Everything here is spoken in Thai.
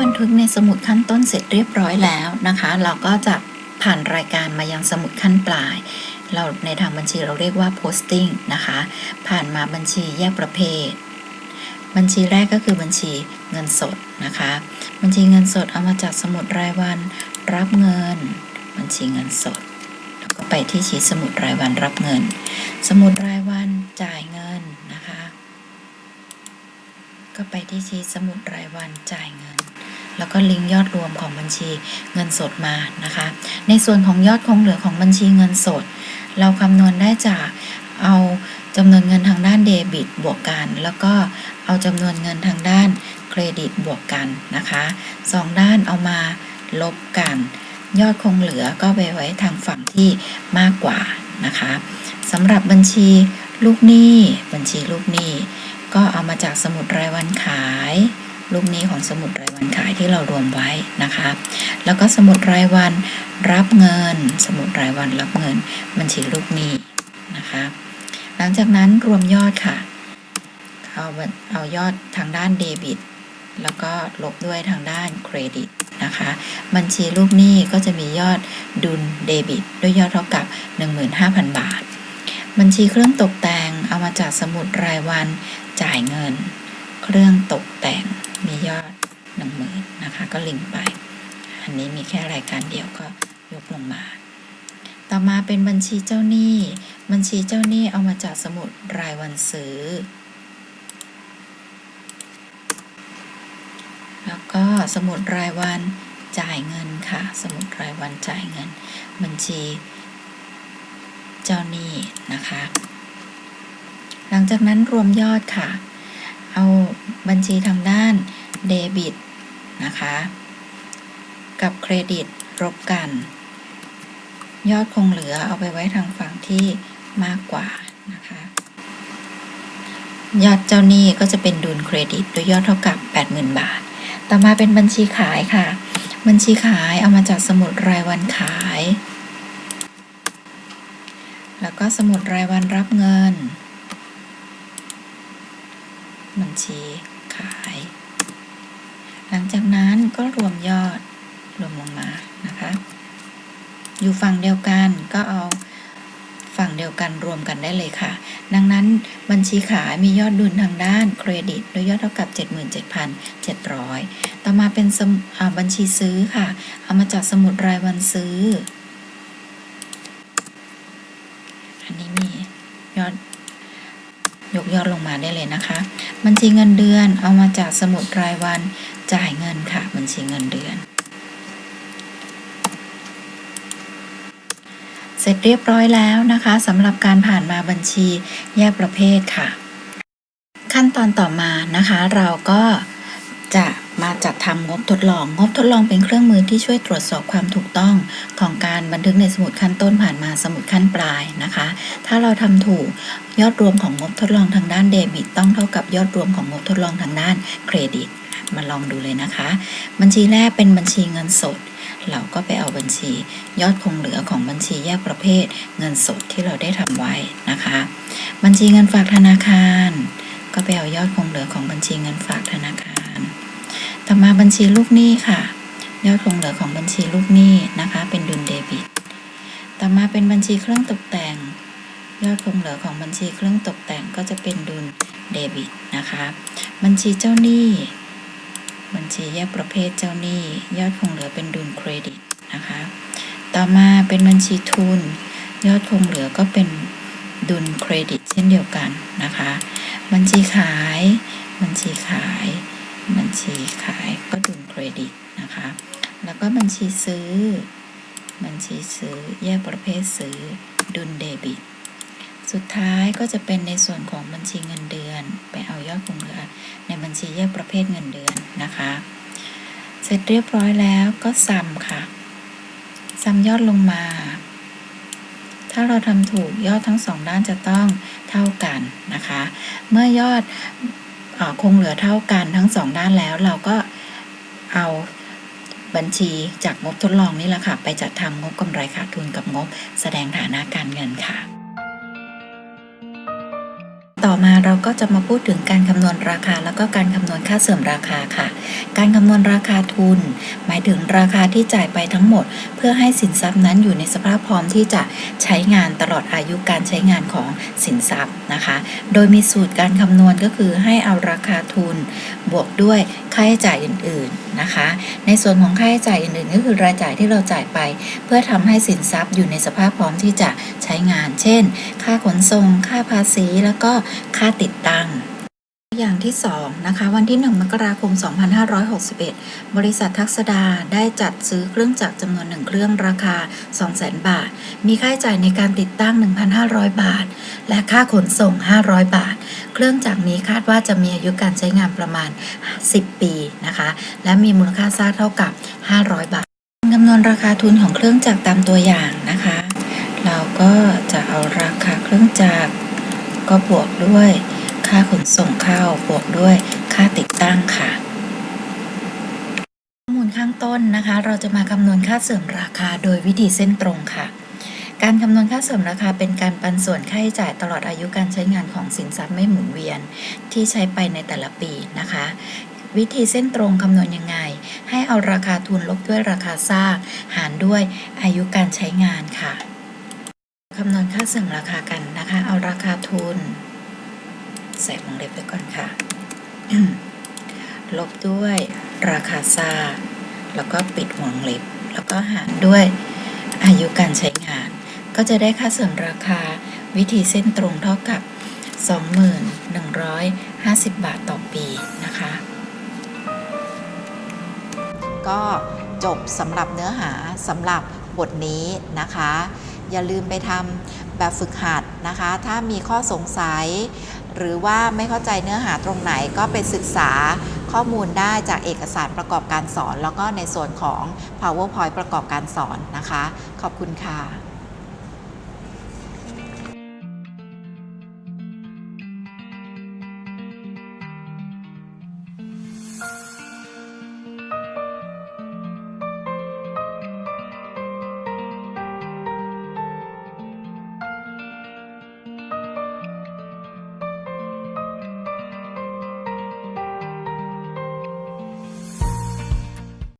บันทึกในสมุดขั้นต้นเสร็จเรียบร้อยแล้วนะคะ เราก็จะผ่านรายการมายังสมุดขั้นปลาย เราในทางบัญชีเราเรียกว่า posting นะคะ ผ่านมาบัญชีแยกประเภท บัญชีแรกก็คือบัญชีเงินสดนะคะ บัญชีเงินสดเอามาจากสมุดรายวันรับเงิน บัญชีเงินสด แล้วก็ไปที่ชีสมุดรายวันรับเงิน สมุดรายวันจ่ายเงินนะคะ ก็ไปที่ชีสมุดรายวันจ่ายเงิน แล้วก็ลิงก์ยอดรวมของบัญชีเงินสดมานะคะ ในส่วนของยอดคงเหลือของบัญชีเงินสด เราคำนวณได้จากเอา จำนวนเงินทางด้านเดบิตบวกกัน แล้วก็เอาจำนวนเงินทางด้านเครดิตบวกกันนะคะสองด้านเอามาลบกัน ยอดคงเหลือก็ไปไว้ทางฝั่งที่มากกว่านะคะสำหรับบัญชีลูกหนี้บัญชีลูกหนี้ก็เอามาจากสมุดรายวันขาย ลูกหนี้ของสมุดรายวันขายที่เรารวมไว้นะคะ แล้วก็สมุดรายวันรับเงิน สมุดรายวันรับเงิน บัญชีลูกหนี้นะคะ ลังจากนั้นรวมยอดค่ะ เอาเอายอดทางด้านเดบิต แล้วก็ลบด้วยทางด้านเครดิตนะคะ บัญชีลูกหนี้ก็จะมียอดดุลเดบิต ด้วยยอดเท่ากับ 15,000 บาท บัญชีเครื่องตกแต่งเอามาจากสมุดรายวันจ่ายเงิน เครื่องตกแต่งมียอด 10,000นะคะ ก็ลิงก์ไป อันนี้มีแค่รายการเดียวก็ยกลงมา ต่อมาเป็นบัญชีเจ้าหนี้ บัญชีเจ้าหนี้เอามาจากสมุดรายวันซื้อ แล้วก็สมุดรายวันจ่ายเงินค่ะ สมุดรายวันจ่ายเงิน บัญชี เจ้าหนี้นะคะ หลังจากนั้นรวมยอดค่ะ เอาบัญชีทางด้านเดบิตนะคะ กับเครดิตรบกัน ยอดคงเหลือเอาไปไว้ทางฝั่งที่มากกว่านะคะ ยอดเจ้าหนี้ก็จะเป็นดุลเครดิตโดยยอดเท่ากับ 80,000 บาท ต่อมาเป็นบัญชีขายค่ะ บัญชีขายเอามาจากสมุดรายวันขาย แล้วก็สมุดรายวันรับเงิน บัญชีขาย หลังจากนั้นก็รวมยอดรวมลงมานะคะ อยู่ฝั่งเดียวกันก็เอาฝั่งเดียวกันรวมกันได้เลยค่ะ ดังนั้นบัญชีขายมียอดดุลทางด้านเครดิตโดยยอดเท่ากับ 77,700 ต่อมาเป็นสมอ่าบัญชีซื้อค่ะ เอามาจากสมุดรายวันซื้อ อันนี้มียอดยกยอดลงมาได้เลยนะคะ บัญชีเงินเดือนเอามาจากสมุดรายวันจ่ายเงินค่ะ บัญชีเงินเดือน เสร็จเรียบร้อยแล้วนะคะสำหรับการผ่านมาบัญชีแยกประเภทค่ะ ขั้นตอนต่อมานะคะ เราก็จะมาจัดทำงบทดลอง งบทดลองเป็นเครื่องมือที่ช่วยตรวจสอบความถูกต้องของการบันทึกในสมุดขั้นต้นผ่านมาสมุดขั้นปลายนะคะ ถ้าเราทำถูกยอดรวมของงบทดลองทางด้านเดบิตต้องเท่ากับยอดรวมของงบทดลองทางด้านเครดิต มาลองดูเลยนะคะ บัญชีแรกเป็นบัญชีเงินสด เราก็ไปเอาบัญชี ยอดคงเหลือของบัญชีแยกประเภท เงินสดที่เราได้ทำไว้นะคะ บัญชีเงินฝากธนาคาร ก็ไปเอายอดคงเหลือของบัญชีเงินฝากธนาคาร ต่อมาบัญชีลูกหนี้ค่ะ ยอดคงเหลือของบัญชีลูกหนี้นะคะ เป็นดุลเดบิต ต่อมาเป็นบัญชีเครื่องตกแต่ง ยอดคงเหลือของบัญชีเครื่องตกแต่งก็จะเป็นดุลเดบิตนะคะ บัญชีเจ้าหนี้ บัญชีแยกประเภทเจ้าหนี้ ยอดคงเหลือเป็นดุลเครดิตนะคะ ต่อมาเป็นบัญชีทุน ยอดคงเหลือก็เป็นดุลเครดิตเช่นเดียวกันนะคะ บัญชีขาย บัญชีขาย บัญชีขายก็ดุลเครดิตนะคะ แล้วก็บัญชีซื้อ บัญชีซื้อแยกประเภทซื้อดุลเดบิต สุดท้ายก็จะเป็นในส่วนของบัญชีเงินเดือน ไปเอายอดคงเหลือ ในบัญชีแยกประเภทเงินเดือนนะคะ เสร็จเรียบร้อยแล้วก็ซัมค่ะซัมยอดลงมา ถ้าเราทำถูกยอดทั้งสองด้านจะต้องเท่ากันนะคะ เมื่อยอดออคงเหลือเท่ากันทั้งสองด้านแล้วเราก็เอาบัญชีจากงบทดลองนี่แหละค่ะ ไปจัดทำงบกำไรขาดทุนกับงบแสดงฐานะการเงินค่ะ ต่อมาเราก็จะมาพูดถึงการคำนวณราคา แล้วก็การคำนวณค่าเสื่อมราคาค่ะ การคำนวณราคาทุน หมายถึงราคาที่จ่ายไปทั้งหมด พื่อให้สินทรัพย์นั้นอยู่ในสภาพพร้อมที่จะใช้งานตลอดอายุการใช้งานของสินทรัพย์นะคะ โดยมีสูตรการคำนวณก็คือให้เอาราคาทุน บวกด้วยค่าใช้จ่ายอื่นๆนะคะ ในส่วนของค่าใช้จ่ายอื่นๆ ก็คือรายจ่ายที่เราจ่ายไป เพื่อทำให้สินทรัพย์อยู่ในสภาพพร้อมที่จะใช้งาน เช่น ค่าขนส่ง ค่าภาษี แล้วก็ค่าติดตั้ง อย่างที่2นะคะวันที่ 1 มกราคม 2561 บริษัททักษดาได้จัดซื้อเครื่องจักรจำนวน1เครื่องราคา 200,000 บาท มีค่าใช้จ่ายในการติดตั้ง 1,500 บาท และค่าขนส่ง 500 บาท เครื่องจักรนี้คาดว่าจะมีอายุการใช้งานประมาณ 10 ปีนะคะ และมีมูลค่าสร้างเท่ากับ 500 บาทคำนวณราคาทุนของเครื่องจักรตามตัวอย่างนะคะ เราก็จะเอาราคาเครื่องจักรก็บวกด้วย ค่าขนส่งเข้าบวกด้วยค่าติดตั้งค่ะ ข้อมูลข้างต้นนะคะ เราจะมาคำนวณค่าเสื่อมราคาโดยวิธีเส้นตรงค่ะ การคำนวณค่าเสื่อมราคาเป็นการปันส่วนค่าใช้จ่ายตลอดอายุการใช้งานของสินทรัพย์ไม่หมุนเวียนที่ใช้ไปในแต่ละปีนะคะ วิธีเส้นตรงคำนวณยังไง ให้เอาราคาทุนลบด้วยราคาสร้างหารด้วยอายุการใช้งานค่ะคำนวณค่าเสื่อมราคากันนะคะ เอาราคาทุน ใส่วงเล็บไว้ก่อนค่ะ ลบด้วยราคาซาแล้วก็ปิดวงเล็บ แล้วก็หารด้วยอายุการใช้งาน ก็จะได้ค่าเสื่อมราคาวิธีเส้นตรงเท่ากับ 2150 บาทต่อปีนะคะ ก็จบสำหรับเนื้อหาสำหรับบทนี้นะคะ อย่าลืมไปทำแบบฝึกหัดนะคะ ถ้ามีข้อสงสัย หรือว่าไม่เข้าใจเนื้อหาตรงไหนก็ไปศึกษาข้อมูลได้จากเอกสารประกอบการสอน แล้วก็ในส่วนของ PowerPoint ประกอบการสอนนะคะ ขอบคุณค่ะ